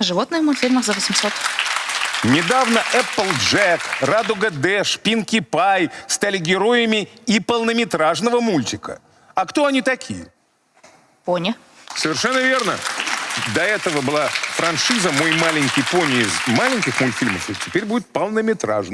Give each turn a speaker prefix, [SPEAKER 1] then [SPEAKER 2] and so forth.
[SPEAKER 1] Животные в мультфильмах за 800.
[SPEAKER 2] Недавно Applejack, Радуга Дэш, Пинки Пай стали героями и полнометражного мультика. А кто они такие?
[SPEAKER 1] Пони.
[SPEAKER 2] Совершенно верно. До этого была франшиза «Мой маленький пони» из маленьких мультфильмов, и теперь будет полнометражный.